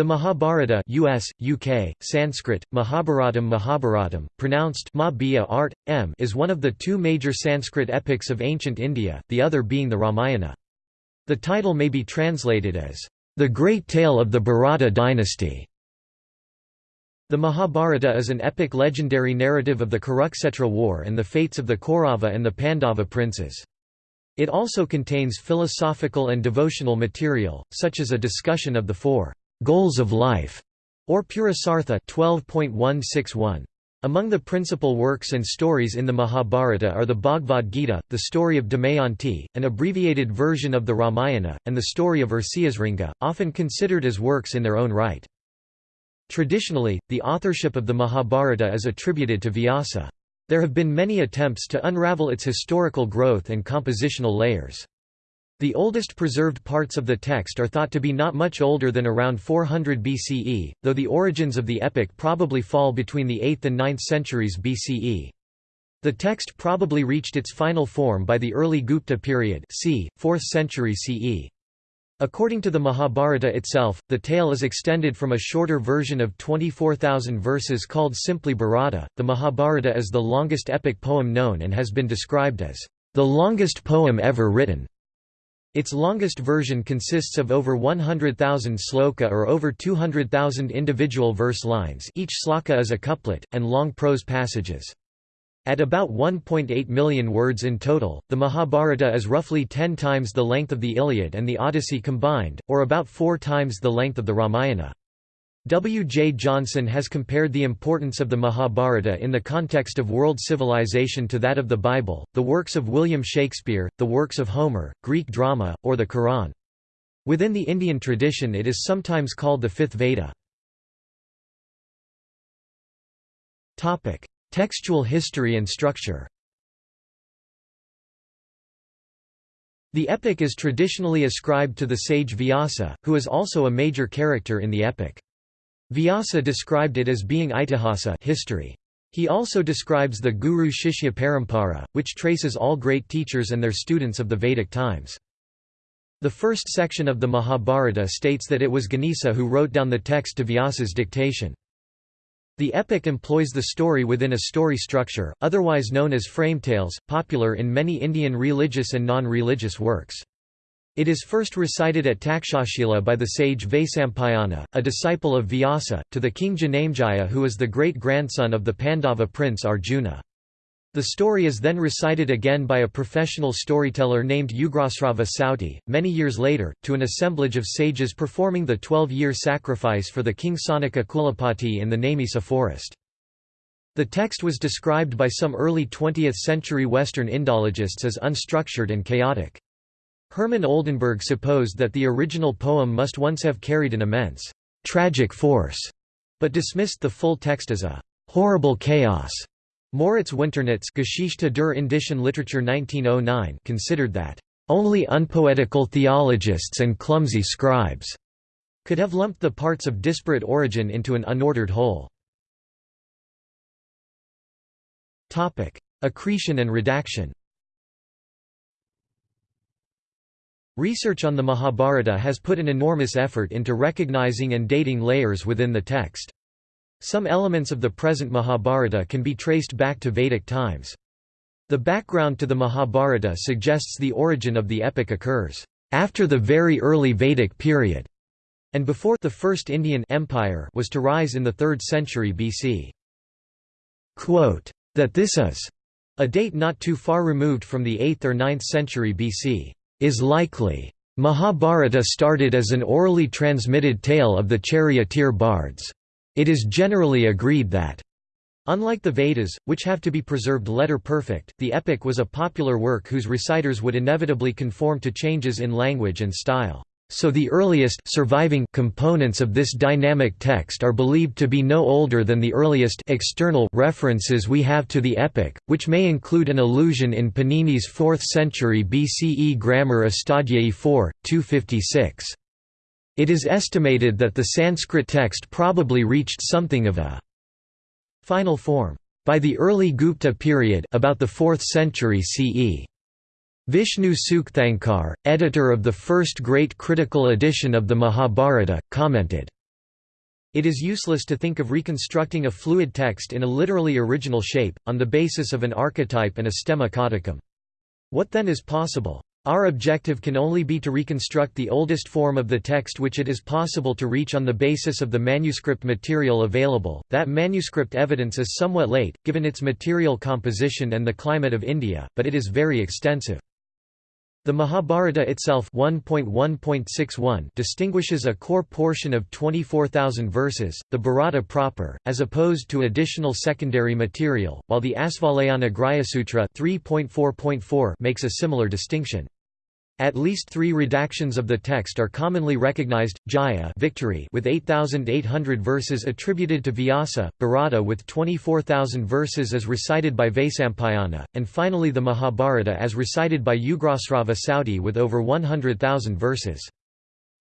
The Mahabharata US, UK, Sanskrit, Mahabharatam Mahabharatam, pronounced Ma art, M is one of the two major Sanskrit epics of ancient India, the other being the Ramayana. The title may be translated as, "...the great tale of the Bharata dynasty". The Mahabharata is an epic legendary narrative of the Kurukshetra war and the fates of the Kaurava and the Pandava princes. It also contains philosophical and devotional material, such as a discussion of the four goals of life, or Purusartha 12.161. Among the principal works and stories in the Mahabharata are the Bhagavad Gita, the story of Damayanti, an abbreviated version of the Ramayana, and the story of Rishyasringa, often considered as works in their own right. Traditionally, the authorship of the Mahabharata is attributed to Vyasa. There have been many attempts to unravel its historical growth and compositional layers. The oldest preserved parts of the text are thought to be not much older than around 400 BCE, though the origins of the epic probably fall between the 8th and 9th centuries BCE. The text probably reached its final form by the early Gupta period c. 4th century CE. According to the Mahabharata itself, the tale is extended from a shorter version of 24,000 verses called simply Bharata. The Mahabharata is the longest epic poem known and has been described as the longest poem ever written. Its longest version consists of over 100,000 sloka or over 200,000 individual verse lines each sloka is a couplet, and long prose passages. At about 1.8 million words in total, the Mahabharata is roughly 10 times the length of the Iliad and the Odyssey combined, or about four times the length of the Ramayana. W. J. Johnson has compared the importance of the Mahabharata in the context of world civilization to that of the Bible, the works of William Shakespeare, the works of Homer, Greek drama, or the Quran. Within the Indian tradition it is sometimes called the fifth Veda. Textual history and structure The epic is traditionally ascribed to the sage Vyasa, who is also a major character in the epic. Vyasa described it as being itihasa history. He also describes the Guru Shishya Parampara, which traces all great teachers and their students of the Vedic times. The first section of the Mahabharata states that it was Ganesa who wrote down the text to Vyasa's dictation. The epic employs the story within a story structure, otherwise known as frame tales, popular in many Indian religious and non-religious works. It is first recited at Takshashila by the sage Vaisampayana, a disciple of Vyasa, to the king Janamejaya who is the great-grandson of the Pandava prince Arjuna. The story is then recited again by a professional storyteller named Ugrasrava Sauti, many years later, to an assemblage of sages performing the twelve-year sacrifice for the king Sanaka Kulapati in the Naimisa forest. The text was described by some early 20th-century Western Indologists as unstructured and chaotic. Hermann Oldenberg supposed that the original poem must once have carried an immense, tragic force, but dismissed the full text as a horrible chaos. Moritz Winternitz Geschichte der Indischen Literatur 1909 considered that only unpoetical theologists and clumsy scribes could have lumped the parts of disparate origin into an unordered whole. Topic: Accretion and redaction Research on the Mahabharata has put an enormous effort into recognizing and dating layers within the text. Some elements of the present Mahabharata can be traced back to Vedic times. The background to the Mahabharata suggests the origin of the epic occurs after the very early Vedic period, and before the first Indian empire was to rise in the 3rd century BC. Quote, that this is a date not too far removed from the 8th or 9th century BC is likely. Mahabharata started as an orally transmitted tale of the charioteer bards. It is generally agreed that Unlike the Vedas, which have to be preserved letter-perfect, the epic was a popular work whose reciters would inevitably conform to changes in language and style. So the earliest surviving components of this dynamic text are believed to be no older than the earliest external references we have to the epic, which may include an allusion in Panini's 4th century BCE grammar Astadhyayi 4, 256. It is estimated that the Sanskrit text probably reached something of a final form by the early Gupta period about the 4th century CE. Vishnu Sukthankar, editor of the first great critical edition of the Mahabharata, commented, It is useless to think of reconstructing a fluid text in a literally original shape, on the basis of an archetype and a stemma codicum. What then is possible? Our objective can only be to reconstruct the oldest form of the text which it is possible to reach on the basis of the manuscript material available. That manuscript evidence is somewhat late, given its material composition and the climate of India, but it is very extensive. The Mahabharata itself 1.1.61 distinguishes a core portion of 24,000 verses, the Bharata proper, as opposed to additional secondary material, while the Asvalayana Grhyasutra 3.4.4 makes a similar distinction. At least three redactions of the text are commonly recognized, Jaya victory with 8,800 verses attributed to Vyasa, Bharata with 24,000 verses as recited by Vaisampayana, and finally the Mahabharata as recited by Ugrasrava Sauti with over 100,000 verses.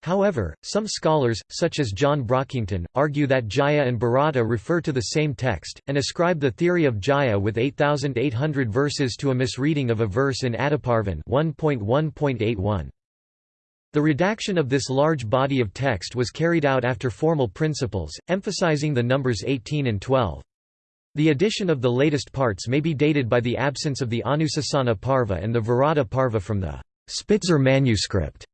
However, some scholars, such as John Brockington, argue that Jaya and Bharata refer to the same text, and ascribe the theory of Jaya with 8,800 verses to a misreading of a verse in Adiparvan 1.1.81. The redaction of this large body of text was carried out after formal principles, emphasizing the numbers 18 and 12. The addition of the latest parts may be dated by the absence of the Anusasana Parva and the Virata Parva from the Spitzer manuscript.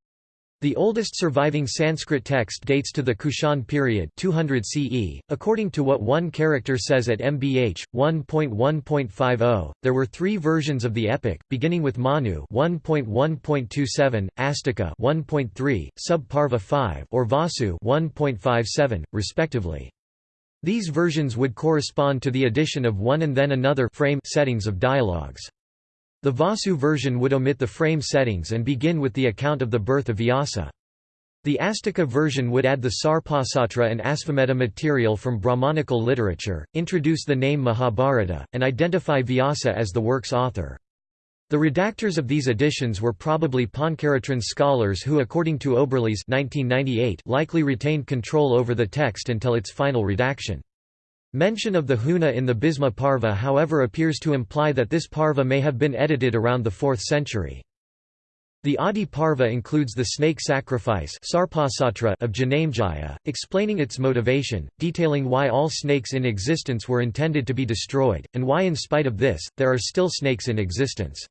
The oldest surviving Sanskrit text dates to the Kushan period 200 CE. According to what one character says at MBH 1.1.50, there were three versions of the epic, beginning with Manu 1.1.27, Astika 1.3, Subparva 5, or Vasu 1.57, respectively. These versions would correspond to the addition of one and then another frame settings of dialogues. The Vasu version would omit the frame settings and begin with the account of the birth of Vyasa. The Astika version would add the Sarpasatra and Asvamedha material from Brahmanical literature, introduce the name Mahabharata, and identify Vyasa as the work's author. The redactors of these editions were probably Pancaratran scholars who according to Oberlies 1998 likely retained control over the text until its final redaction. Mention of the Huna in the Bhisma Parva however appears to imply that this Parva may have been edited around the 4th century. The Adi Parva includes the snake sacrifice of Janamejaya, explaining its motivation, detailing why all snakes in existence were intended to be destroyed, and why in spite of this, there are still snakes in existence.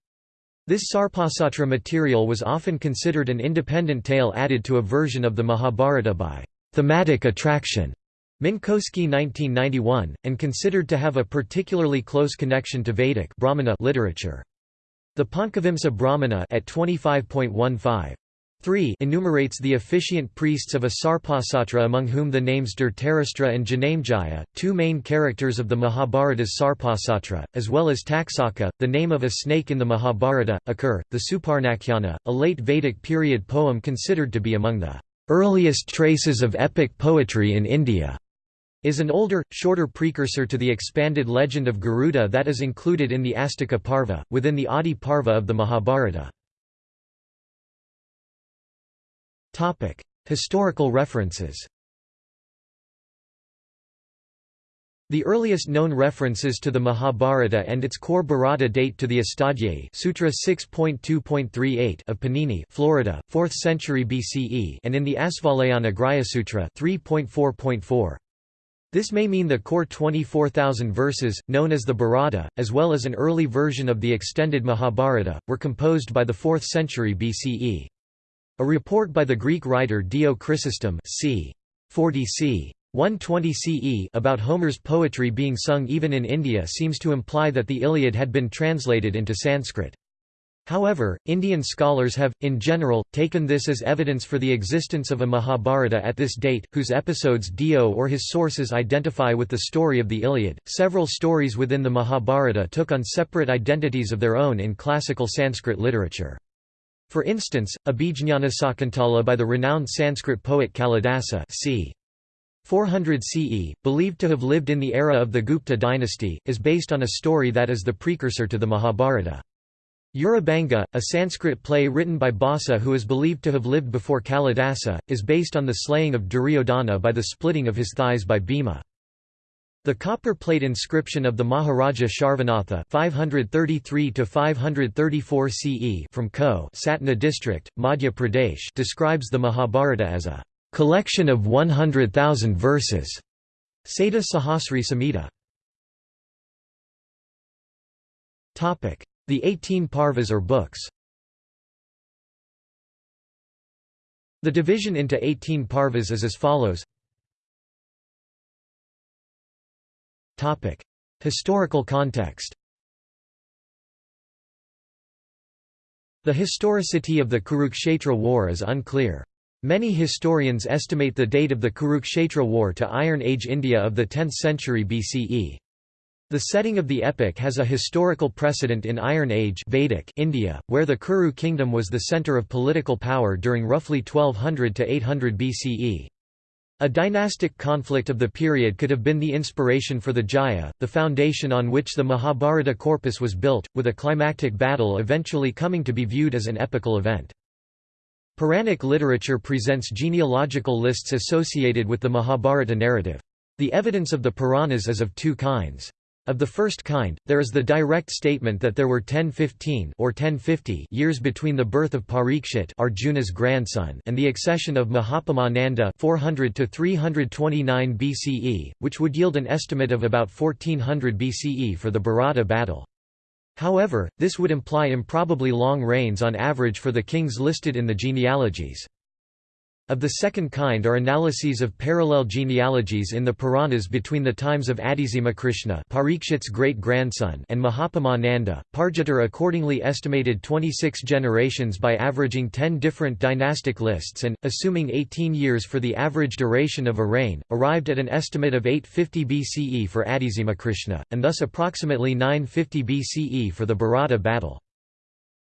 This Sarpasatra material was often considered an independent tale added to a version of the Mahabharata by thematic attraction. Minkowski 1991, and considered to have a particularly close connection to Vedic Brahmana literature. The Pankavimsa Brahmana at 25.15 3 enumerates the officiant priests of a Sarpasatra among whom the names Dhritarashtra and Janamejaya, two main characters of the Mahabharata's Sarpasatra, as well as Taksaka, the name of a snake in the Mahabharata, occur. The Suparnakhyana, a late Vedic period poem considered to be among the earliest traces of epic poetry in India is an older, shorter precursor to the expanded legend of Garuda that is included in the Astika Parva, within the Adi Parva of the Mahabharata. Historical references The earliest known references to the Mahabharata and its core Bharata date to the Astadhyayi Sutra 6.2.38 of Panini, Florida, 4th century BCE, and in the Asvalayana Grhyasutra 3.4.4. This may mean the core 24,000 verses, known as the Bharata, as well as an early version of the extended Mahabharata, were composed by the 4th century BCE. A report by the Greek writer Dio Chrysostom c. 40 c. 120 CE about Homer's poetry being sung even in India seems to imply that the Iliad had been translated into Sanskrit. However, Indian scholars have, in general, taken this as evidence for the existence of a Mahabharata at this date, whose episodes Dio or his sources identify with the story of the Iliad. Several stories within the Mahabharata took on separate identities of their own in classical Sanskrit literature. For instance, Abhijñanasakuntala by the renowned Sanskrit poet Kalidasa c. 400 CE, believed to have lived in the era of the Gupta dynasty, is based on a story that is the precursor to the Mahabharata. Urubhanga, a Sanskrit play written by Bhasa who is believed to have lived before Kalidasa, is based on the slaying of Duryodhana by the splitting of his thighs by Bhima. The copper plate inscription of the Maharaja Sharvanatha 533 CE from Ko Satna district, Madhya Pradesh describes the Mahabharata as a collection of 100,000 verses, Sada Sahasri Samhita. The 18 parvas or books The division into 18 parvas is as follows Historical context The historicity of the Kurukshetra war is unclear. Many historians estimate the date of the Kurukshetra war to Iron Age India of the 10th century BCE. The setting of the epic has a historical precedent in Iron Age Vedic India, where the Kuru kingdom was the centre of political power during roughly 1200 to 800 BCE. A dynastic conflict of the period could have been the inspiration for the Jaya, the foundation on which the Mahabharata corpus was built, with a climactic battle eventually coming to be viewed as an epical event. Puranic literature presents genealogical lists associated with the Mahabharata narrative. The evidence of the Puranas is of two kinds. Of the first kind, there is the direct statement that there were 1015 or 1050 years between the birth of Parikshit Arjuna's grandson and the accession of Mahatma Nanda 400 to 329 BCE, which would yield an estimate of about 1400 BCE for the Bharata battle. However, this would imply improbably long reigns on average for the kings listed in the genealogies. Of the second kind are analyses of parallel genealogies in the Puranas between the times of Adhisima Parikshit's great-grandson and Mahapamananda. Pargiter accordingly estimated 26 generations by averaging 10 different dynastic lists and, assuming 18 years for the average duration of a reign, arrived at an estimate of 850 BCE for Adhisima and thus approximately 950 BCE for the Bharata battle.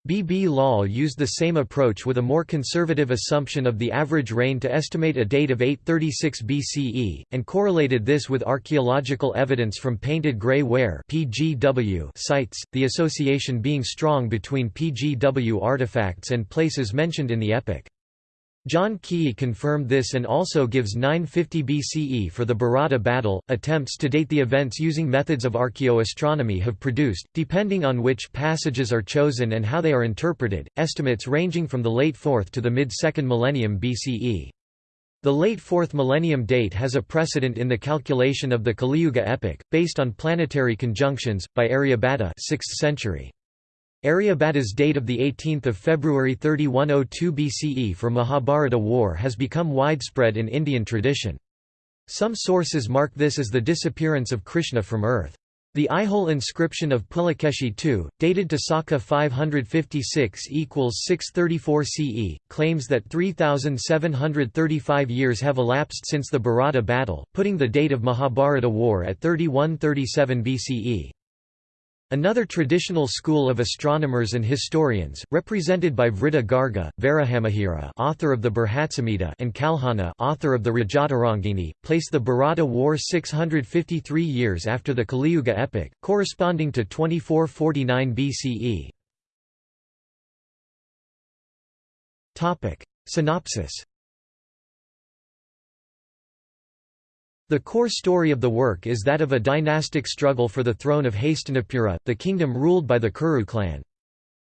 B. B. Lal used the same approach with a more conservative assumption of the average reign to estimate a date of 836 BCE, and correlated this with archaeological evidence from painted grey ware sites, the association being strong between PGW artifacts and places mentioned in the epic. John Keay confirmed this and also gives 950 BCE for the Bharata battle. Attempts to date the events using methods of archaeoastronomy have produced, depending on which passages are chosen and how they are interpreted, estimates ranging from the late 4th to the mid 2nd millennium BCE. The late 4th millennium date has a precedent in the calculation of the Kaliyuga epic, based on planetary conjunctions, by Aryabhata 6th century. Aryabhata's date of 18 February 3102 BCE for Mahabharata war has become widespread in Indian tradition. Some sources mark this as the disappearance of Krishna from earth. The Aihole inscription of Pulakeshi II, dated to Saka 556 equals 634 CE, claims that 3,735 years have elapsed since the Bharata battle, putting the date of Mahabharata war at 3137 BCE. Another traditional school of astronomers and historians, represented by Vriddha Garga, Varahamihira author of the Brihatsamhita and Kalhana author of the Rajatarangini, place the Bharata War 653 years after the Kaliyuga epic, corresponding to 2449 BCE. Synopsis The core story of the work is that of a dynastic struggle for the throne of Hastinapura, the kingdom ruled by the Kuru clan.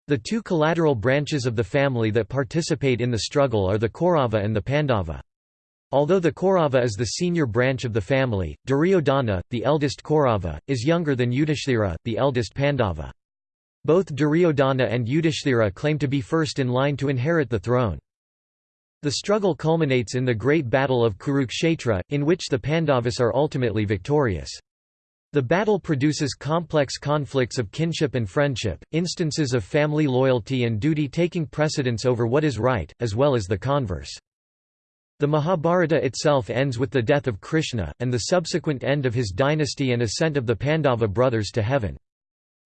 The two collateral branches of the family that participate in the struggle are the Kaurava and the Pandava. Although the Kaurava is the senior branch of the family, Duryodhana, the eldest Kaurava, is younger than Yudhishthira, the eldest Pandava. Both Duryodhana and Yudhishthira claim to be first in line to inherit the throne. The struggle culminates in the Great Battle of Kurukshetra, in which the Pandavas are ultimately victorious. The battle produces complex conflicts of kinship and friendship, instances of family loyalty and duty taking precedence over what is right, as well as the converse. The Mahabharata itself ends with the death of Krishna, and the subsequent end of his dynasty and ascent of the Pandava brothers to heaven.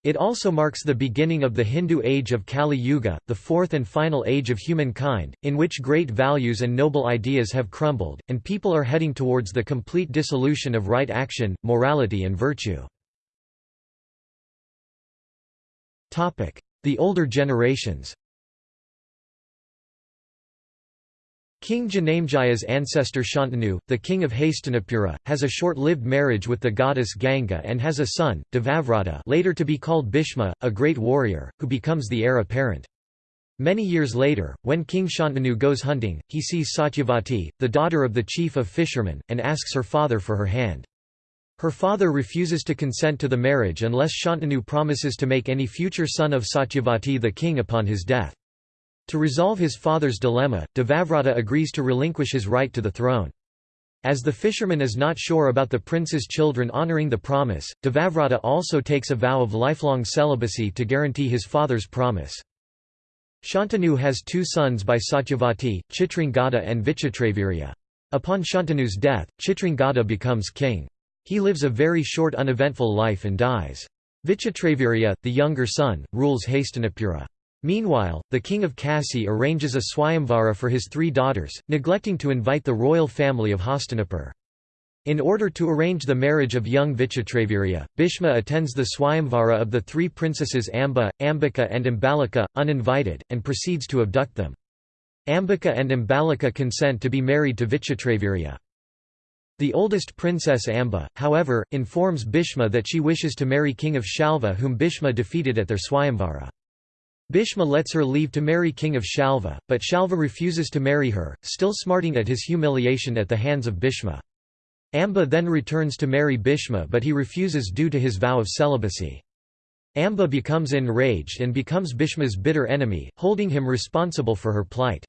It also marks the beginning of the Hindu age of Kali Yuga, the fourth and final age of humankind, in which great values and noble ideas have crumbled, and people are heading towards the complete dissolution of right action, morality and virtue. The older generations King Janamejaya's ancestor Shantanu, the king of Hastinapura, has a short-lived marriage with the goddess Ganga and has a son, Devavrata later to be called Bhishma, a great warrior, who becomes the heir apparent. Many years later, when King Shantanu goes hunting, he sees Satyavati, the daughter of the chief of fishermen, and asks her father for her hand. Her father refuses to consent to the marriage unless Shantanu promises to make any future son of Satyavati the king upon his death. To resolve his father's dilemma, Devavrata agrees to relinquish his right to the throne. As the fisherman is not sure about the prince's children honoring the promise, Devavrata also takes a vow of lifelong celibacy to guarantee his father's promise. Shantanu has two sons by Satyavati, Chitrangada and Vichitravirya. Upon Shantanu's death, Chitrangada becomes king. He lives a very short uneventful life and dies. Vichitravirya, the younger son, rules Hastinapura. Meanwhile, the king of Kasi arranges a swayamvara for his three daughters, neglecting to invite the royal family of Hastinapur. In order to arrange the marriage of young Vichitravirya, Bhishma attends the swayamvara of the three princesses Amba, Ambika and Ambalika, uninvited, and proceeds to abduct them. Ambika and Ambalika consent to be married to Vichitravirya. The oldest princess Amba, however, informs Bhishma that she wishes to marry king of Shalva whom Bhishma defeated at their Swayamvara. Bhishma lets her leave to marry king of Shalva, but Shalva refuses to marry her, still smarting at his humiliation at the hands of Bhishma. Amba then returns to marry Bhishma but he refuses due to his vow of celibacy. Amba becomes enraged and becomes Bhishma's bitter enemy, holding him responsible for her plight.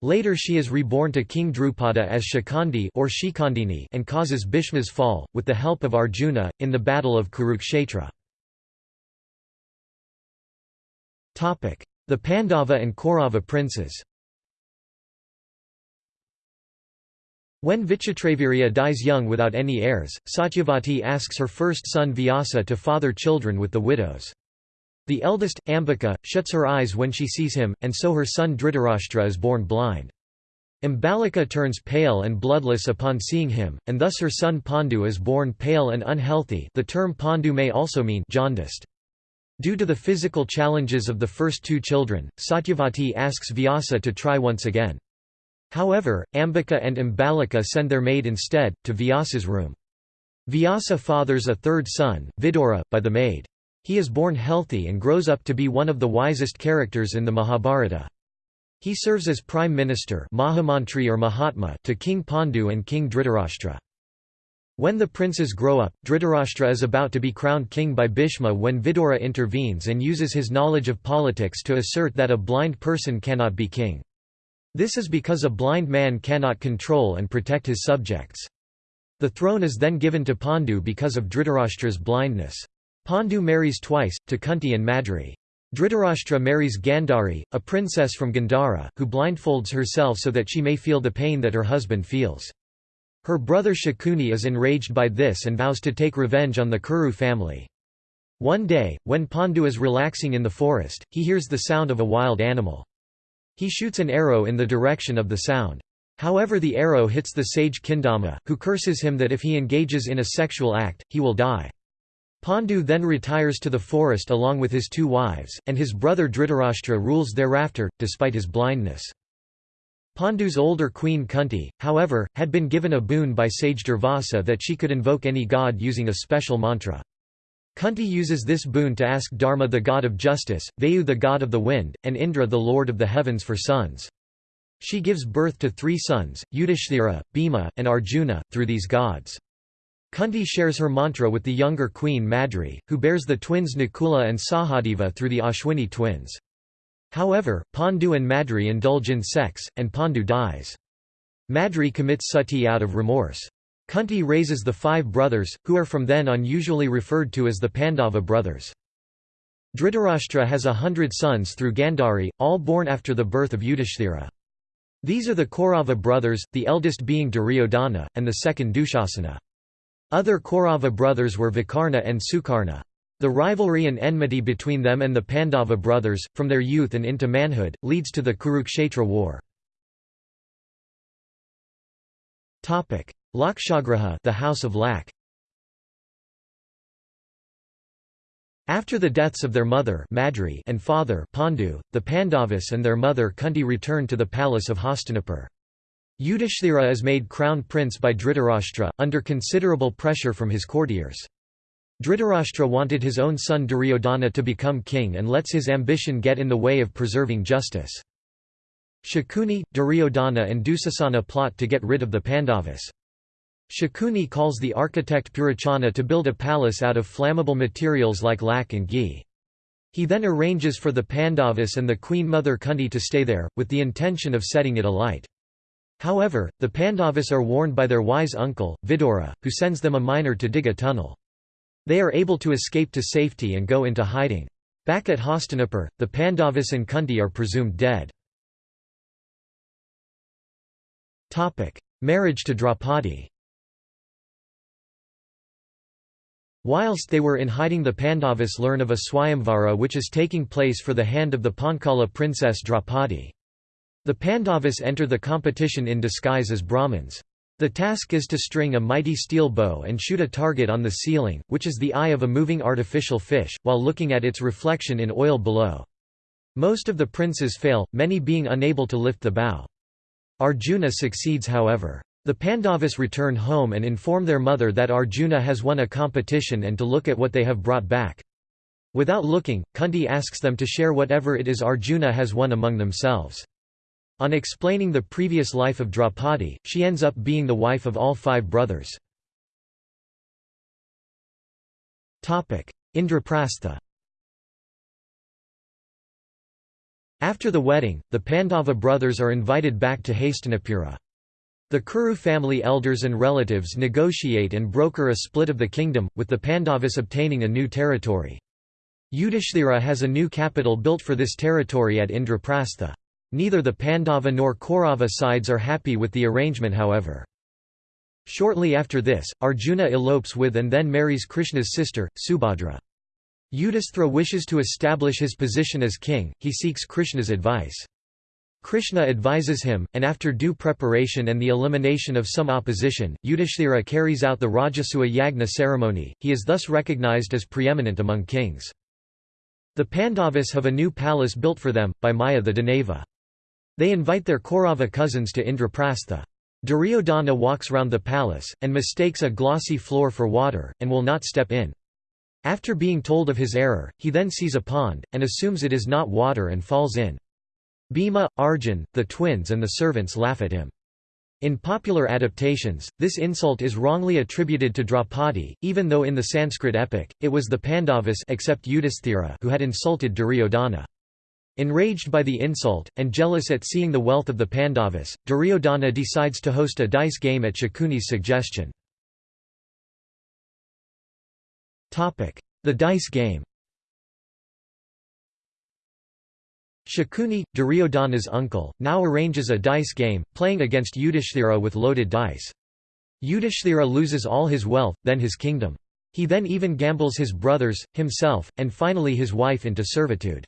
Later she is reborn to King Drupada as Shikandi or Shikandini and causes Bhishma's fall, with the help of Arjuna, in the Battle of Kurukshetra. The Pandava and Kaurava princes When Vichitravirya dies young without any heirs, Satyavati asks her first son Vyasa to father children with the widows. The eldest, Ambika, shuts her eyes when she sees him, and so her son Dhritarashtra is born blind. Ambalika turns pale and bloodless upon seeing him, and thus her son Pandu is born pale and unhealthy the term Pandu may also mean jaundiced. Due to the physical challenges of the first two children, Satyavati asks Vyasa to try once again. However, Ambika and Ambalika send their maid instead, to Vyasa's room. Vyasa fathers a third son, Vidura, by the maid. He is born healthy and grows up to be one of the wisest characters in the Mahabharata. He serves as prime minister or Mahatma to King Pandu and King Dhritarashtra. When the princes grow up, Dhritarashtra is about to be crowned king by Bhishma when Vidura intervenes and uses his knowledge of politics to assert that a blind person cannot be king. This is because a blind man cannot control and protect his subjects. The throne is then given to Pandu because of Dhritarashtra's blindness. Pandu marries twice, to Kunti and Madri. Dhritarashtra marries Gandhari, a princess from Gandhara, who blindfolds herself so that she may feel the pain that her husband feels. Her brother Shakuni is enraged by this and vows to take revenge on the Kuru family. One day, when Pandu is relaxing in the forest, he hears the sound of a wild animal. He shoots an arrow in the direction of the sound. However the arrow hits the sage Kindama, who curses him that if he engages in a sexual act, he will die. Pandu then retires to the forest along with his two wives, and his brother Dhritarashtra rules thereafter, despite his blindness. Pandu's older queen Kunti, however, had been given a boon by sage Durvasa that she could invoke any god using a special mantra. Kunti uses this boon to ask Dharma the god of justice, Vayu the god of the wind, and Indra the lord of the heavens for sons. She gives birth to three sons, Yudhishthira, Bhima, and Arjuna, through these gods. Kunti shares her mantra with the younger queen Madri, who bears the twins Nakula and Sahadeva through the Ashwini twins. However, Pandu and Madri indulge in sex, and Pandu dies. Madri commits sati out of remorse. Kunti raises the five brothers, who are from then on usually referred to as the Pandava brothers. Dhritarashtra has a hundred sons through Gandhari, all born after the birth of Yudhishthira. These are the Kaurava brothers, the eldest being Duryodhana, and the second Dushasana. Other Kaurava brothers were Vikarna and Sukarna. The rivalry and enmity between them and the Pandava brothers, from their youth and into manhood, leads to the Kurukshetra war. Lakshagraha the House of Lac. After the deaths of their mother Madri and father Pandu, the Pandavas and their mother Kunti returned to the palace of Hastinapur. Yudhishthira is made crown prince by Dhritarashtra, under considerable pressure from his courtiers. Dhritarashtra wanted his own son Duryodhana to become king and lets his ambition get in the way of preserving justice. Shakuni, Duryodhana and Dusasana plot to get rid of the Pandavas. Shakuni calls the architect Purocana to build a palace out of flammable materials like lac and ghee. He then arranges for the Pandavas and the queen mother Kunti to stay there, with the intention of setting it alight. However, the Pandavas are warned by their wise uncle, Vidura, who sends them a miner to dig a tunnel. They are able to escape to safety and go into hiding. Back at Hastinapur, the Pandavas and Kunti are presumed dead. Marriage to Draupadi Whilst they were in hiding the Pandavas learn of a Swayamvara which is taking place for the hand of the Panchala princess Draupadi. The Pandavas enter the competition in disguise as Brahmins. The task is to string a mighty steel bow and shoot a target on the ceiling, which is the eye of a moving artificial fish, while looking at its reflection in oil below. Most of the princes fail, many being unable to lift the bow. Arjuna succeeds however. The Pandavas return home and inform their mother that Arjuna has won a competition and to look at what they have brought back. Without looking, Kunti asks them to share whatever it is Arjuna has won among themselves. On explaining the previous life of Draupadi, she ends up being the wife of all five brothers. Indraprastha After the wedding, the Pandava brothers are invited back to Hastinapura. The Kuru family elders and relatives negotiate and broker a split of the kingdom, with the Pandavas obtaining a new territory. Yudhishthira has a new capital built for this territory at Indraprastha. Neither the Pandava nor Kaurava sides are happy with the arrangement however. Shortly after this, Arjuna elopes with and then marries Krishna's sister, Subhadra. Yudhishthira wishes to establish his position as king, he seeks Krishna's advice. Krishna advises him, and after due preparation and the elimination of some opposition, Yudhishthira carries out the Rajasuya Yagna ceremony, he is thus recognized as preeminent among kings. The Pandavas have a new palace built for them, by Maya the Danava. They invite their Kaurava cousins to Indraprastha. Duryodhana walks round the palace, and mistakes a glossy floor for water, and will not step in. After being told of his error, he then sees a pond, and assumes it is not water and falls in. Bhima, Arjun, the twins and the servants laugh at him. In popular adaptations, this insult is wrongly attributed to Draupadi, even though in the Sanskrit epic, it was the Pandavas except Yudhisthira who had insulted Duryodhana. Enraged by the insult, and jealous at seeing the wealth of the Pandavas, Duryodhana decides to host a dice game at Shakuni's suggestion. The dice game Shakuni, Duryodhana's uncle, now arranges a dice game, playing against Yudhishthira with loaded dice. Yudhishthira loses all his wealth, then his kingdom. He then even gambles his brothers, himself, and finally his wife into servitude.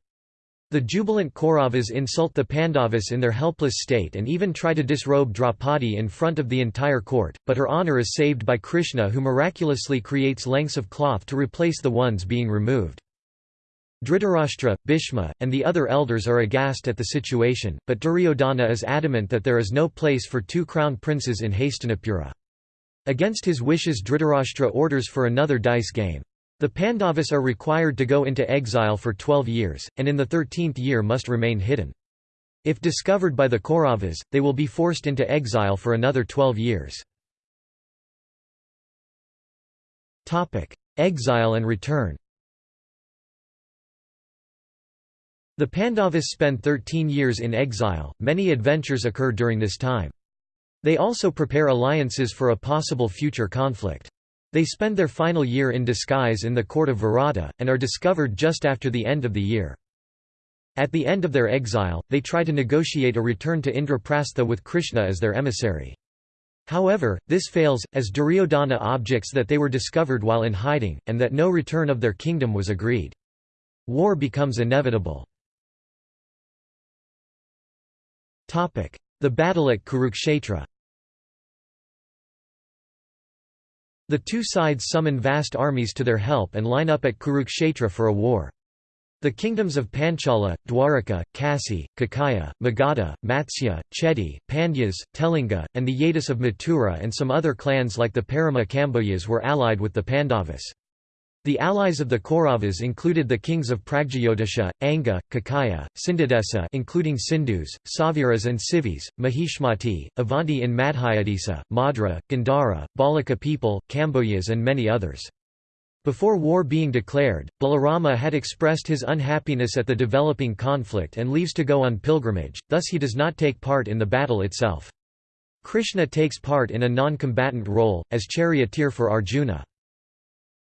The jubilant Kauravas insult the Pandavas in their helpless state and even try to disrobe Draupadi in front of the entire court, but her honour is saved by Krishna who miraculously creates lengths of cloth to replace the ones being removed. Dhritarashtra, Bhishma, and the other elders are aghast at the situation, but Duryodhana is adamant that there is no place for two crown princes in Hastinapura. Against his wishes Dhritarashtra orders for another dice game. The Pandavas are required to go into exile for twelve years, and in the thirteenth year must remain hidden. If discovered by the Kauravas, they will be forced into exile for another twelve years. Exile and return The Pandavas spend 13 years in exile, many adventures occur during this time. They also prepare alliances for a possible future conflict. They spend their final year in disguise in the court of Virata, and are discovered just after the end of the year. At the end of their exile, they try to negotiate a return to Indraprastha with Krishna as their emissary. However, this fails, as Duryodhana objects that they were discovered while in hiding, and that no return of their kingdom was agreed. War becomes inevitable. The battle at Kurukshetra The two sides summon vast armies to their help and line up at Kurukshetra for a war. The kingdoms of Panchala, Dwaraka, Kasi, Kekaya, Magadha, Matsya, Chedi, Pandyas, Telinga, and the Yadis of Mathura and some other clans like the Parama Kamboyas were allied with the Pandavas. The allies of the Kauravas included the kings of Pragjyotisha, Anga, Kekaya, Sindhudesa including Sindhus, Saviras and Civis, Mahishmati, Avanti in Madhyadesa, Madra, Gandhara, Balika people, Kamboyas and many others. Before war being declared, Balarama had expressed his unhappiness at the developing conflict and leaves to go on pilgrimage, thus he does not take part in the battle itself. Krishna takes part in a non-combatant role, as charioteer for Arjuna.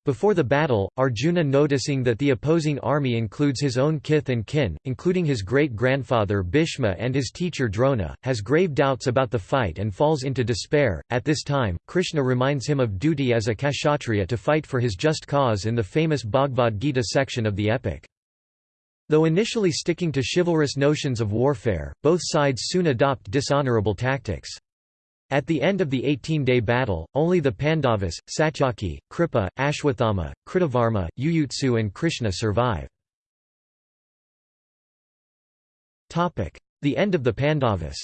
Before the battle, Arjuna noticing that the opposing army includes his own kith and kin, including his great-grandfather Bhishma and his teacher Drona, has grave doubts about the fight and falls into despair. At this time, Krishna reminds him of duty as a kshatriya to fight for his just cause in the famous Bhagavad Gita section of the epic. Though initially sticking to chivalrous notions of warfare, both sides soon adopt dishonorable tactics. At the end of the 18-day battle, only the Pandavas, Satyaki, Kripa, Ashwathama, Kritavarma, Yuyutsu and Krishna survive. The end of the Pandavas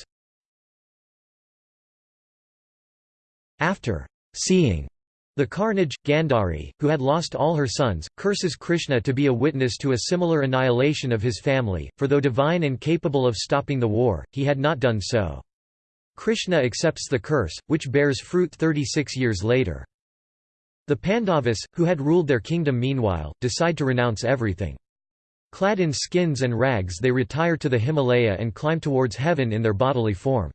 After seeing the carnage, Gandhari, who had lost all her sons, curses Krishna to be a witness to a similar annihilation of his family, for though divine and capable of stopping the war, he had not done so. Krishna accepts the curse, which bears fruit 36 years later. The Pandavas, who had ruled their kingdom meanwhile, decide to renounce everything. Clad in skins and rags they retire to the Himalaya and climb towards heaven in their bodily form.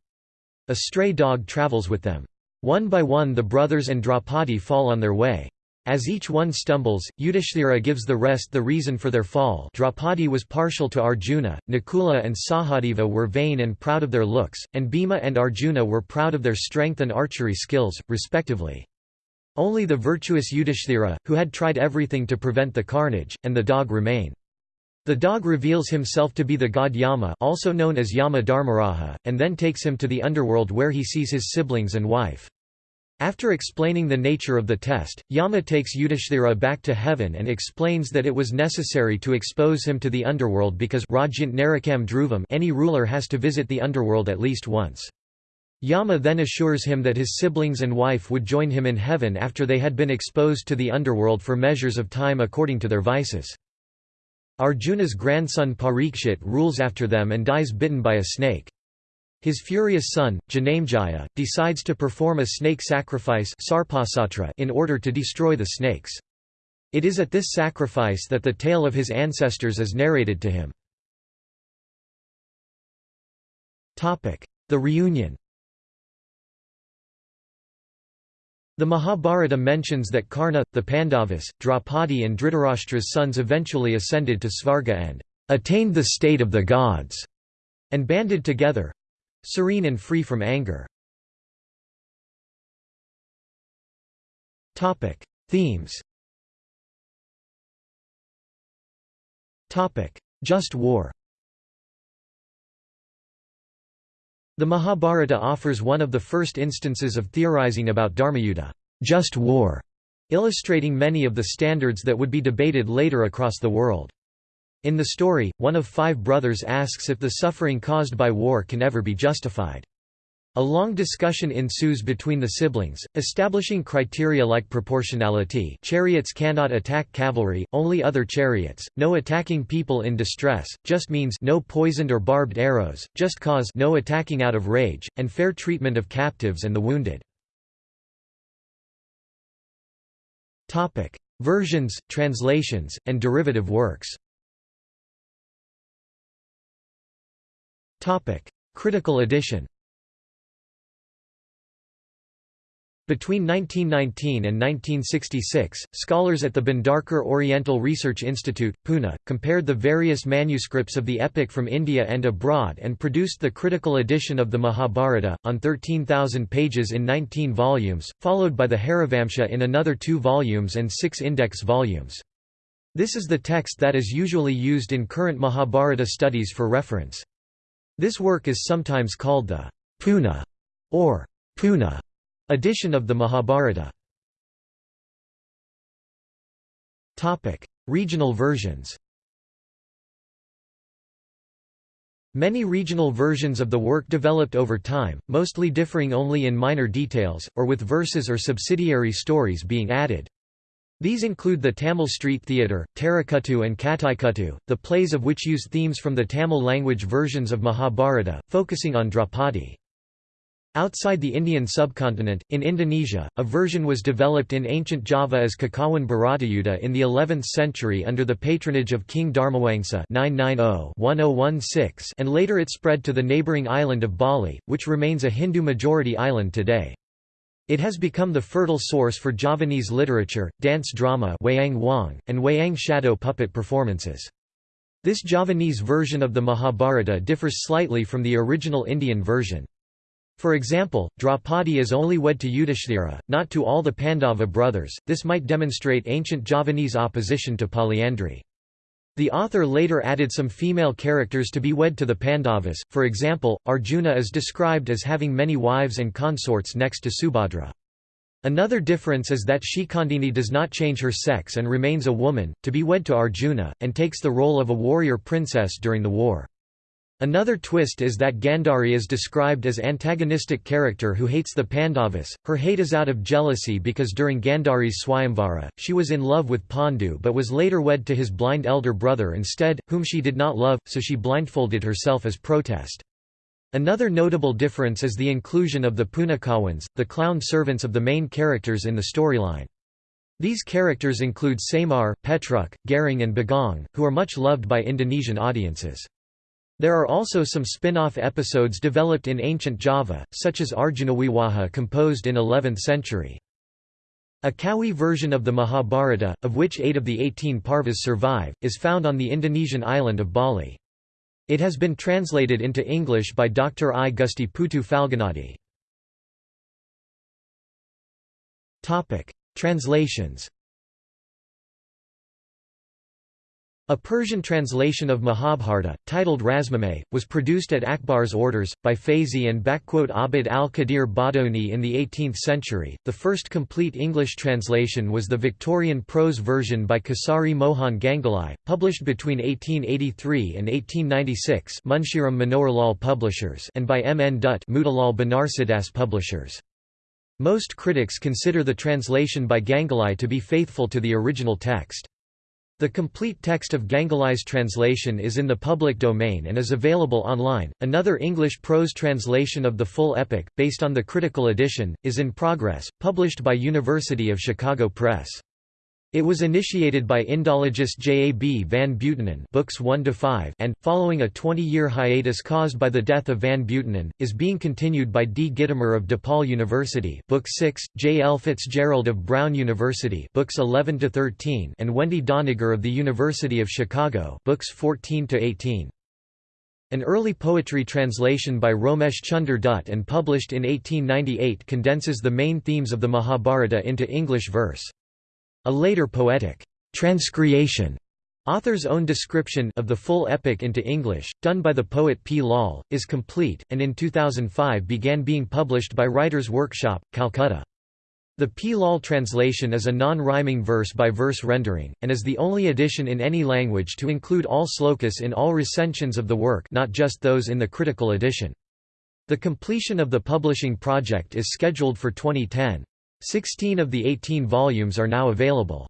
A stray dog travels with them. One by one the brothers and Draupadi fall on their way. As each one stumbles, Yudhishthira gives the rest the reason for their fall Draupadi was partial to Arjuna, Nakula and Sahadeva were vain and proud of their looks, and Bhima and Arjuna were proud of their strength and archery skills, respectively. Only the virtuous Yudhishthira, who had tried everything to prevent the carnage, and the dog remain. The dog reveals himself to be the god Yama also known as Yama Dharmaraja, and then takes him to the underworld where he sees his siblings and wife. After explaining the nature of the test, Yama takes Yudhishthira back to heaven and explains that it was necessary to expose him to the underworld because any ruler has to visit the underworld at least once. Yama then assures him that his siblings and wife would join him in heaven after they had been exposed to the underworld for measures of time according to their vices. Arjuna's grandson Parikshit rules after them and dies bitten by a snake. His furious son, Janamejaya, decides to perform a snake sacrifice in order to destroy the snakes. It is at this sacrifice that the tale of his ancestors is narrated to him. The reunion The Mahabharata mentions that Karna, the Pandavas, Draupadi and Dhritarashtra's sons eventually ascended to Svarga and attained the state of the gods, and banded together, Serene and free from anger. Topic: Themes Topic: Just war The Mahabharata offers one of the first instances of theorizing about dharmayuddha just war", illustrating many of the standards that would be debated later across the world. In the story, one of five brothers asks if the suffering caused by war can ever be justified. A long discussion ensues between the siblings, establishing criteria like proportionality chariots cannot attack cavalry, only other chariots, no attacking people in distress, just means no poisoned or barbed arrows, just cause no attacking out of rage, and fair treatment of captives and the wounded. Versions, translations, and derivative works Critical edition Between 1919 and 1966, scholars at the Bhandarkar Oriental Research Institute, Pune, compared the various manuscripts of the epic from India and abroad and produced the critical edition of the Mahabharata, on 13,000 pages in 19 volumes, followed by the Harivamsa in another two volumes and six index volumes. This is the text that is usually used in current Mahabharata studies for reference. This work is sometimes called the Puna or Puna edition of the Mahabharata. Topic: Regional versions. Many regional versions of the work developed over time, mostly differing only in minor details, or with verses or subsidiary stories being added. These include the Tamil Street Theatre, Tharikuttu and Kattaikuttu, the plays of which use themes from the Tamil language versions of Mahabharata, focusing on Draupadi. Outside the Indian subcontinent, in Indonesia, a version was developed in ancient Java as Kakawin Bharatayuddha in the 11th century under the patronage of King Dharmawangsa (990–1016), and later it spread to the neighbouring island of Bali, which remains a Hindu-majority island today. It has become the fertile source for Javanese literature, dance drama wayang wong, and wayang shadow puppet performances. This Javanese version of the Mahabharata differs slightly from the original Indian version. For example, Draupadi is only wed to Yudhishthira, not to all the Pandava brothers, this might demonstrate ancient Javanese opposition to polyandry. The author later added some female characters to be wed to the Pandavas, for example, Arjuna is described as having many wives and consorts next to Subhadra. Another difference is that Shikhandini does not change her sex and remains a woman, to be wed to Arjuna, and takes the role of a warrior princess during the war. Another twist is that Gandhari is described as antagonistic character who hates the Pandavas. Her hate is out of jealousy because during Gandhari's Swayamvara, she was in love with Pandu but was later wed to his blind elder brother instead, whom she did not love, so she blindfolded herself as protest. Another notable difference is the inclusion of the Punakawans, the clown servants of the main characters in the storyline. These characters include Semar, Petruk, Gareng and Bagong, who are much loved by Indonesian audiences. There are also some spin-off episodes developed in ancient Java, such as Arjunawiwaha composed in 11th century. A Kawi version of the Mahabharata, of which eight of the 18 Parvas survive, is found on the Indonesian island of Bali. It has been translated into English by Dr. I. Gusti Putu Phalgunadi. Translations A Persian translation of Mahabharata, titled Razmnama, was produced at Akbar's orders, by Fayzi and Abd al-Qadir Badoni in the 18th century. The first complete English translation was the Victorian prose version by Kisari Mohan Ganguly, published between 1883 and 1896 Munshiram Publishers and by M. N. Dutt Banarsidass Publishers. Most critics consider the translation by Ganguly to be faithful to the original text. The complete text of Ganguly's translation is in the public domain and is available online. Another English prose translation of the full epic, based on the critical edition, is in progress, published by University of Chicago Press. It was initiated by Indologist J. A. B. van Buitenen books 1 to and, following a 20-year hiatus caused by the death of van Buitenen, is being continued by D. Gitomer of DePaul University book 6, J. L. Fitzgerald of Brown University books 11 to 13 and Wendy Doniger of the University of Chicago books 14 to 18. An early poetry translation by Romesh Chunder Dutt and published in 1898 condenses the main themes of the Mahabharata into English verse. A later poetic transcreation Author's own description of the full epic into English, done by the poet P. Lal, is complete, and in 2005 began being published by Writers' Workshop, Calcutta. The P. Lal translation is a non-rhyming verse-by-verse rendering, and is the only edition in any language to include all slokas in all recensions of the work not just those in the critical edition. The completion of the publishing project is scheduled for 2010. Sixteen of the eighteen volumes are now available.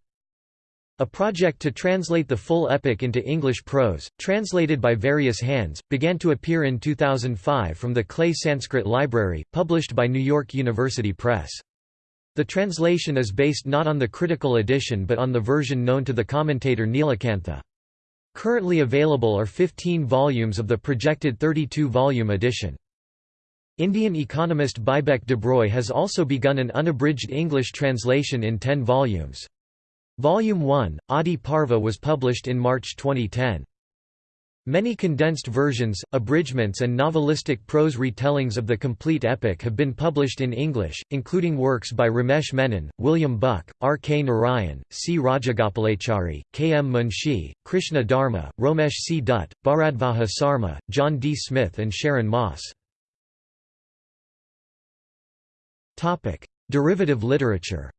A project to translate the full epic into English prose, translated by various hands, began to appear in 2005 from the Clay Sanskrit Library, published by New York University Press. The translation is based not on the critical edition but on the version known to the commentator Nilakantha. Currently available are 15 volumes of the projected 32-volume edition. Indian economist Bibek Debroy has also begun an unabridged English translation in ten volumes. Volume 1, Adi Parva was published in March 2010. Many condensed versions, abridgments and novelistic prose retellings of the complete epic have been published in English, including works by Ramesh Menon, William Buck, R. K. Narayan, C. Rajagopalachari, K. M. Munshi, Krishna Dharma, Romesh C. Dutt, Bharadvaja Sarma, John D. Smith and Sharon Moss. Derivative literature.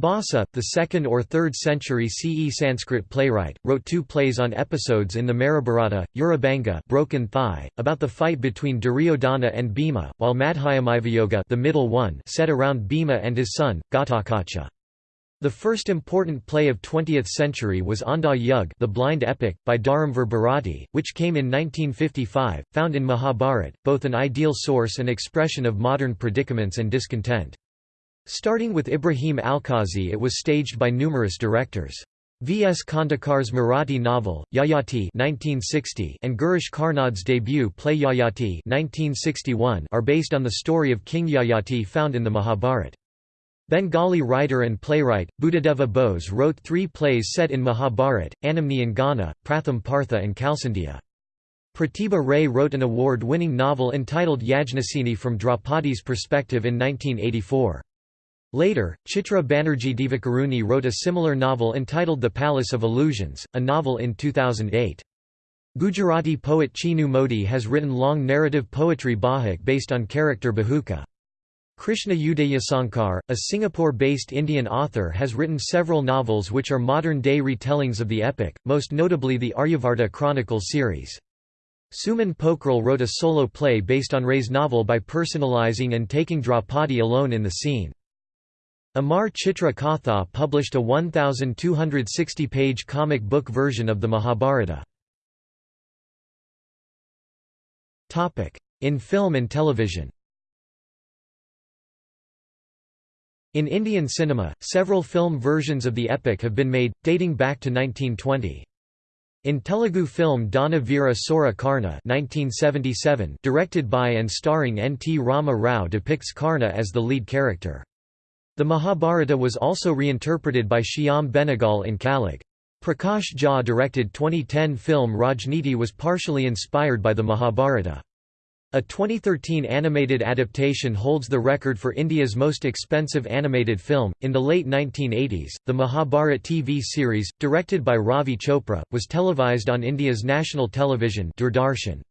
Bhasa, the 2nd or 3rd century CE Sanskrit playwright, wrote two plays on episodes in the Mahabharata, Urubhanga Broken Thigh, about the fight between Duryodhana and Bhima, while Madhyamavyayoga the middle one set around Bhima and his son, Ghatotkacha. The first important play of 20th century was Andha Yug the Blind Epic, by Dharamvir Bharati, which came in 1955, found in Mahabharat, both an ideal source and expression of modern predicaments and discontent. Starting with Ibrahim Alkazi it was staged by numerous directors. V. S. Khandekar's Marathi novel, Yayati 1960 and Girish Karnad's debut play Yayati 1961 are based on the story of King Yayati found in the Mahabharat. Bengali writer and playwright, Buddhadeva Bose wrote three plays set in Mahabharat, Anamni and Ghana, Pratham Partha and Kalsandhya. Pratibha Ray wrote an award-winning novel entitled Yajnaseni from Draupadi's perspective in 1984. Later, Chitra Banerjee Divakaruni wrote a similar novel entitled The Palace of Illusions, a novel in 2008. Gujarati poet Chinu Modi has written long narrative poetry Bahuk based on character Bahuka. Krishna Udayasankar, a Singapore-based Indian author has written several novels which are modern-day retellings of the epic, most notably the Aryavarta Chronicle series. Suman Pokhrel wrote a solo play based on Ray's novel by personalizing and taking Draupadi alone in the scene. Amar Chitra Katha published a 1,260-page comic book version of the Mahabharata. In film and television In Indian cinema, several film versions of the epic have been made, dating back to 1920. In Telugu film Dana Veera Sora Karna 1977, directed by and starring N. T. Rama Rao depicts Karna as the lead character. The Mahabharata was also reinterpreted by Shyam Benegal in Kalyug. Prakash Jha directed 2010 film Rajniti was partially inspired by the Mahabharata. A 2013 animated adaptation holds the record for India's most expensive animated film. In the late 1980s, the Mahabharat TV series, directed by Ravi Chopra, was televised on India's national television Doordarshan.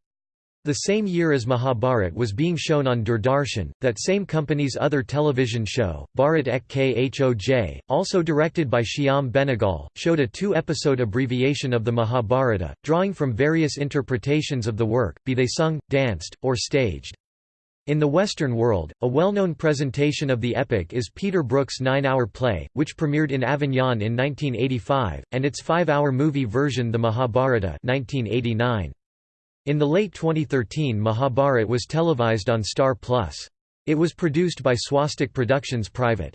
The same year as Mahabharat was being shown on Doordarshan, that same company's other television show, Bharat Ek Khoj, also directed by Shyam Benegal, showed a two-episode abbreviation of the Mahabharata, drawing from various interpretations of the work, be they sung, danced, or staged. In the Western world, a well-known presentation of the epic is Peter Brook's nine-hour play, which premiered in Avignon in 1985, and its five-hour movie version The Mahabharata 1989. In the late 2013 Mahabharat was televised on Star Plus. It was produced by Swastik Productions Private.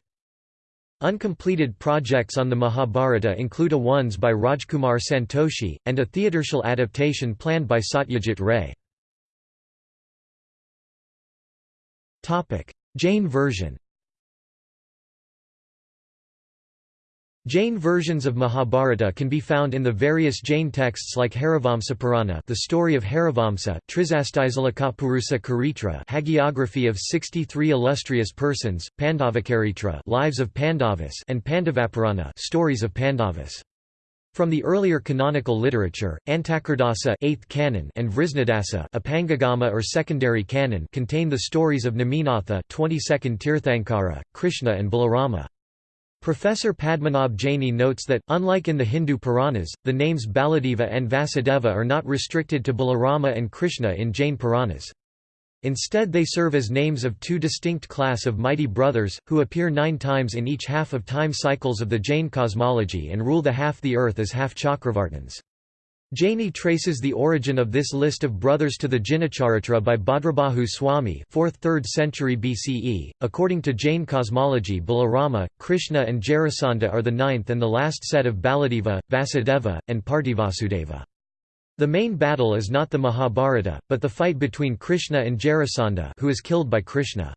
Uncompleted projects on the Mahabharata include a ones by Rajkumar Santoshi, and a theatrical adaptation planned by Satyajit Ray. Jain version Jain versions of Mahabharata can be found in the various Jain texts like Harivamsapurana the story of Harivamsa Trisastizalakapurusa Charitra hagiography of 63 illustrious persons, Pandavacharitra lives of Pandavas and Pandavapurana stories of Pandavas. From the earlier canonical literature, Antakardasa 8th canon and Vrishnadasa Apangagama or secondary canon contain the stories of Neminatha 22nd Tirthankara, Krishna and Balarama. Professor Padmanabh Jaini notes that, unlike in the Hindu Puranas, the names Baladeva and Vasudeva are not restricted to Balarama and Krishna in Jain Puranas. Instead they serve as names of two distinct class of mighty brothers, who appear nine times in each half of time cycles of the Jain cosmology and rule the half the earth as half Chakravartins. Jaini traces the origin of this list of brothers to the Jinacharitra by Bhadrabahu Swami 4th–3rd century BCE. According to Jain cosmology Balarama, Krishna and Jarasandha are the ninth and the last set of Baladeva, Vasudeva, and Prativasudeva. The main battle is not the Mahabharata, but the fight between Krishna and Jarasandha who is killed by Krishna.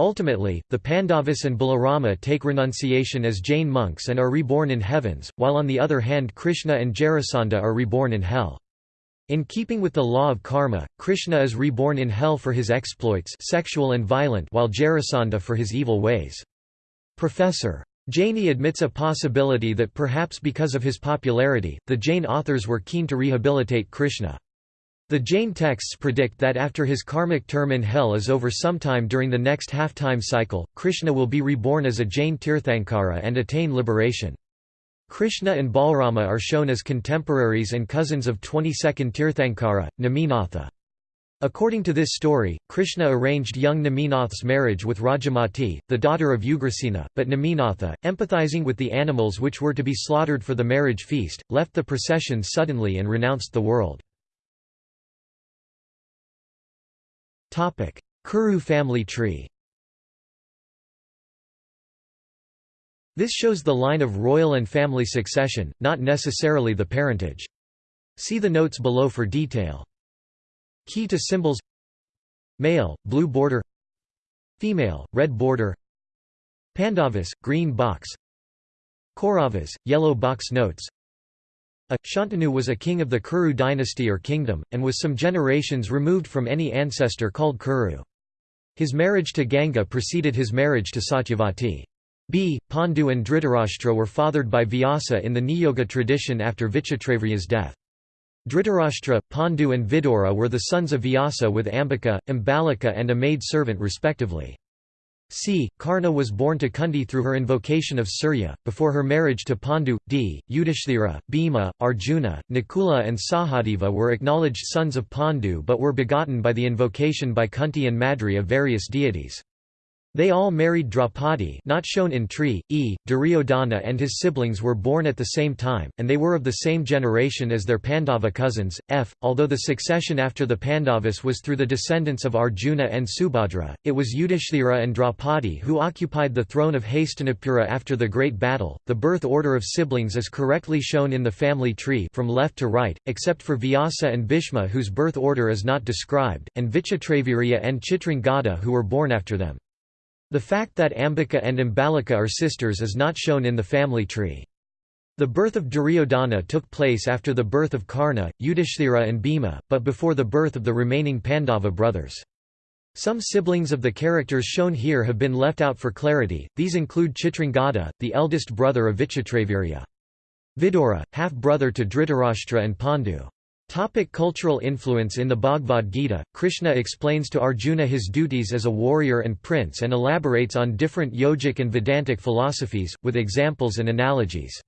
Ultimately, the Pandavas and Balarama take renunciation as Jain monks and are reborn in heavens, while on the other hand Krishna and Jarasandha are reborn in hell. In keeping with the law of karma, Krishna is reborn in hell for his exploits sexual and violent while Jarasandha for his evil ways. Professor. Jaini admits a possibility that perhaps because of his popularity, the Jain authors were keen to rehabilitate Krishna. The Jain texts predict that after his karmic term in hell is over sometime during the next half-time cycle, Krishna will be reborn as a Jain Tirthankara and attain liberation. Krishna and Balrama are shown as contemporaries and cousins of 22nd Tirthankara, Neminatha. According to this story, Krishna arranged young Neminath's marriage with Rajamati, the daughter of Ugrasena, but Neminatha, empathizing with the animals which were to be slaughtered for the marriage feast, left the procession suddenly and renounced the world. Kuru family tree. This shows the line of royal and family succession, not necessarily the parentage. See the notes below for detail. Key to symbols. Male, blue border. Female, red border. Pandavas, green box. Kauravas, yellow box notes a Shantanu was a king of the Kuru dynasty or kingdom, and was some generations removed from any ancestor called Kuru. His marriage to Ganga preceded his marriage to Satyavati. B. Pandu and Dhritarashtra were fathered by Vyasa in the Niyoga tradition after Vichitravirya's death. Dhritarashtra, Pandu and Vidura were the sons of Vyasa with Ambika, Ambalika and a maid-servant respectively. C. Karna was born to Kunti through her invocation of Surya, before her marriage to Pandu. D. Yudhishthira, Bhima, Arjuna, Nakula and Sahadeva were acknowledged sons of Pandu but were begotten by the invocation by Kunti and Madri of various deities. They all married Draupadi not shown in tree, e. Duryodhana and his siblings were born at the same time, and they were of the same generation as their Pandava cousins, f. Although the succession after the Pandavas was through the descendants of Arjuna and Subhadra, it was Yudhishthira and Draupadi who occupied the throne of Hastinapura after the Great Battle. The birth order of siblings is correctly shown in the family tree from left to right, except for Vyasa and Bhishma whose birth order is not described, and Vichitravirya and Chitrangada who were born after them. The fact that Ambika and Ambalika are sisters is not shown in the family tree. The birth of Duryodhana took place after the birth of Karna, Yudhishthira and Bhima, but before the birth of the remaining Pandava brothers. Some siblings of the characters shown here have been left out for clarity, these include Chitrangada, the eldest brother of Vichitravirya. Vidura, half-brother to Dhritarashtra and Pandu. Topic cultural influence In the Bhagavad Gita, Krishna explains to Arjuna his duties as a warrior and prince and elaborates on different yogic and Vedantic philosophies, with examples and analogies.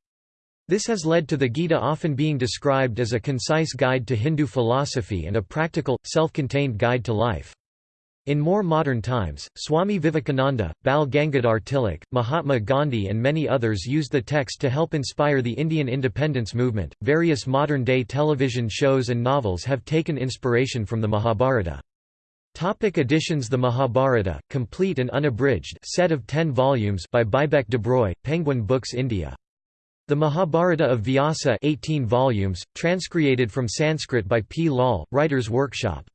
This has led to the Gita often being described as a concise guide to Hindu philosophy and a practical, self-contained guide to life. In more modern times, Swami Vivekananda, Bal Gangadhar Tilak, Mahatma Gandhi, and many others used the text to help inspire the Indian independence movement. Various modern day television shows and novels have taken inspiration from the Mahabharata. Topic editions The Mahabharata, complete and unabridged set of 10 volumes by Bibek Debroy, Penguin Books India. The Mahabharata of Vyasa 18 volumes, transcreated from Sanskrit by P. Lal, Writers' Workshop.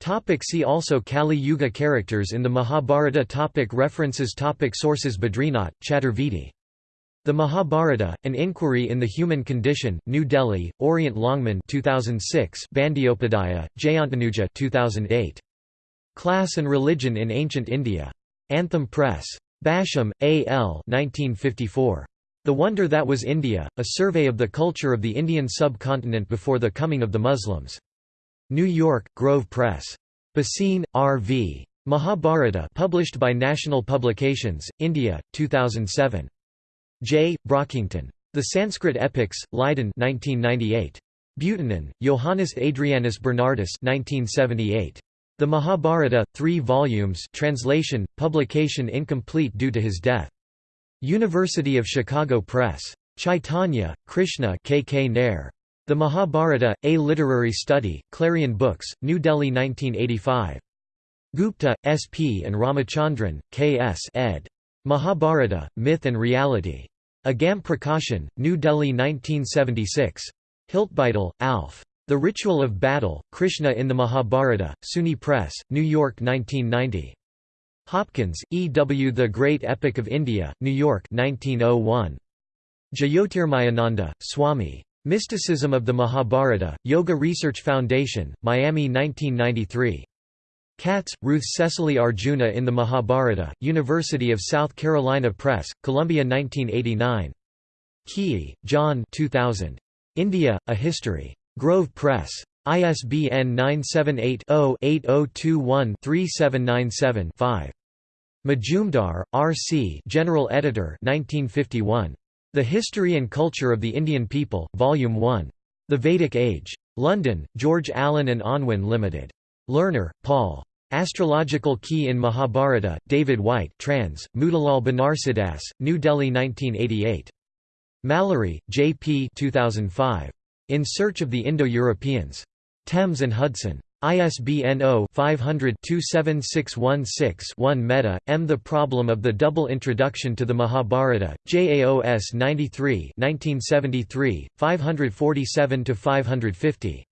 Topic see also Kali Yuga characters in the Mahabharata topic References topic Sources Badrinath, Chaturvedi. The Mahabharata, An Inquiry in the Human Condition, New Delhi, Orient Longman 2006 Bandyopadhyaya, Jayantanuja 2008. Class and Religion in Ancient India. Anthem Press. Basham, A. L. 1954. The Wonder That Was India, A Survey of the Culture of the Indian Subcontinent Before the Coming of the Muslims. New York, Grove Press. Bhasin, R.V. Mahabharata published by National Publications, India, 2007. J. Brockington. The Sanskrit Epics, Leiden 1998. Buitenen, Johannes Adrianus Bernardus 1978. The Mahabharata, 3 volumes translation, publication incomplete due to his death. University of Chicago Press. Chaitanya, Krishna K. K. Nair. The Mahabharata, A Literary Study, Clarion Books, New Delhi 1985. Gupta, S. P. and Ramachandran, K. S. ed. Mahabharata, Myth and Reality. Agam Prakashan, New Delhi 1976. Hiltebeitel, Alf. The Ritual of Battle, Krishna in the Mahabharata, SUNY Press, New York 1990. Hopkins, E. W. The Great Epic of India, New York 1901. Jyotirmayananda, Swami. Mysticism of the Mahabharata, Yoga Research Foundation, Miami 1993. Katz, Ruth Cecily Arjuna in the Mahabharata, University of South Carolina Press, Columbia 1989. Keay, John 2000. India, A History. Grove Press. ISBN 978-0-8021-3797-5. Majumdar, R. C. General Editor 1951. The History and Culture of the Indian People, Volume 1. The Vedic Age. London, George Allen and Unwin Limited. Lerner, Paul. Astrological Key in Mahabharata, David White trans, Motilal Banarsidass, New Delhi 1988. Mallory, J. P. 2005. In Search of the Indo-Europeans. Thames and Hudson. ISBN 0-500-27616-1 Mehta, M. The Problem of the Double Introduction to the Mahabharata, JAOS 93 1973, 547–550.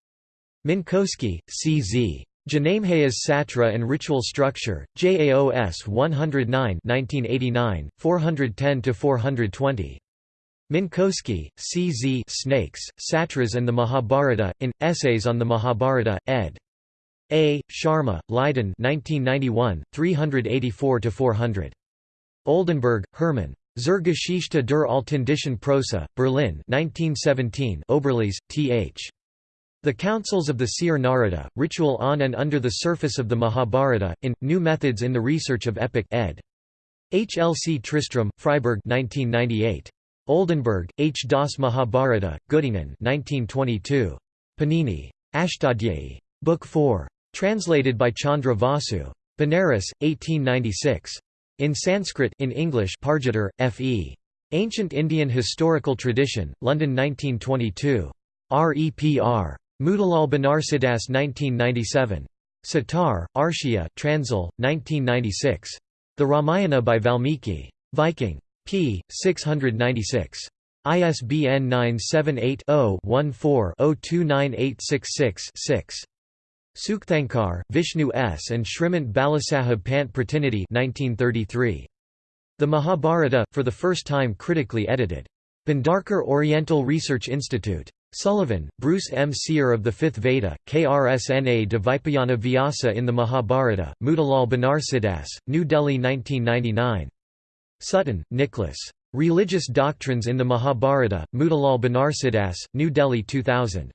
Minkowski, C. Z. Janamejaya's Satra and Ritual Structure, JAOS 109 1989, 410–420. Minkowski, C. Z. Snakes, Satras and the Mahabharata, in, Essays on the Mahabharata, ed. A. Sharma, Leiden 1991, 384–400. Oldenberg, Hermann. Zur Geschichte der Altindischen Prosa, Berlin 1917 Oberlies, Th. The Councils of the Seer Narada, Ritual on and Under the Surface of the Mahabharata, in, New Methods in the Research of Epic ed. H. L. C. Tristram, Freiburg 1998. Oldenberg, H. Das Mahabharata, Göttingen 1922. Panini. Ashtadhyayi. Book 4. Translated by Chandra Vasu. Benares, 1896. In Sanskrit in English Pargiter, F.E. Ancient Indian Historical Tradition, London 1922. REPR. Motilal Banarsidass 1997. Satar, Arshia Transil, 1996. The Ramayana by Valmiki. Viking. p. 696. ISBN 978 0 14 029866 6. Sukthankar, Vishnu S. and Shrimant Balasaheb Pant Pratinidhi 1933. The Mahabharata, for the first time critically edited. Bhandarkar Oriental Research Institute. Sullivan, Bruce M. Seer of the Fifth Veda, KRSNA Dvipayana Vyasa in the Mahabharata, Motilal Banarsidass, New Delhi 1999. Sutton, Nicholas. Religious Doctrines in the Mahabharata, Motilal Banarsidass, New Delhi 2000.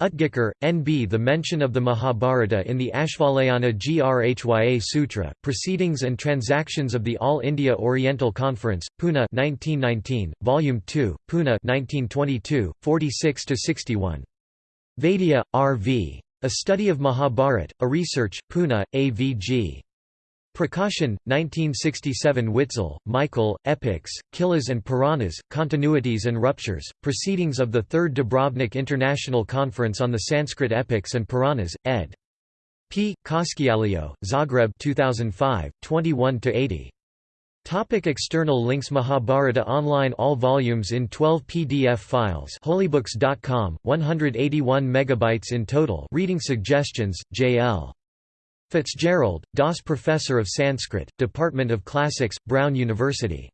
Utgikar, N.B. The mention of the Mahabharata in the Ashvalayana Grhya Sutra, Proceedings and Transactions of the All India Oriental Conference, Pune 1919, Volume 2, Pune 1922, 46–61. Vaidya, R.V. A Study of Mahabharat, A Research, Pune, A.V.G. Prakashan, 1967 Witzel, Michael, Epics, Khilas and Puranas, Continuities and Ruptures, Proceedings of the Third Dubrovnik International Conference on the Sanskrit Epics and Puranas, ed. P. Koskikallio, Zagreb 2005, 21–80. Topic external links Mahabharata online All volumes in 12 PDF files holybooks.com, 181 megabytes in total Reading suggestions, J.L. Fitzgerald, DOS Professor of Sanskrit, Department of Classics, Brown University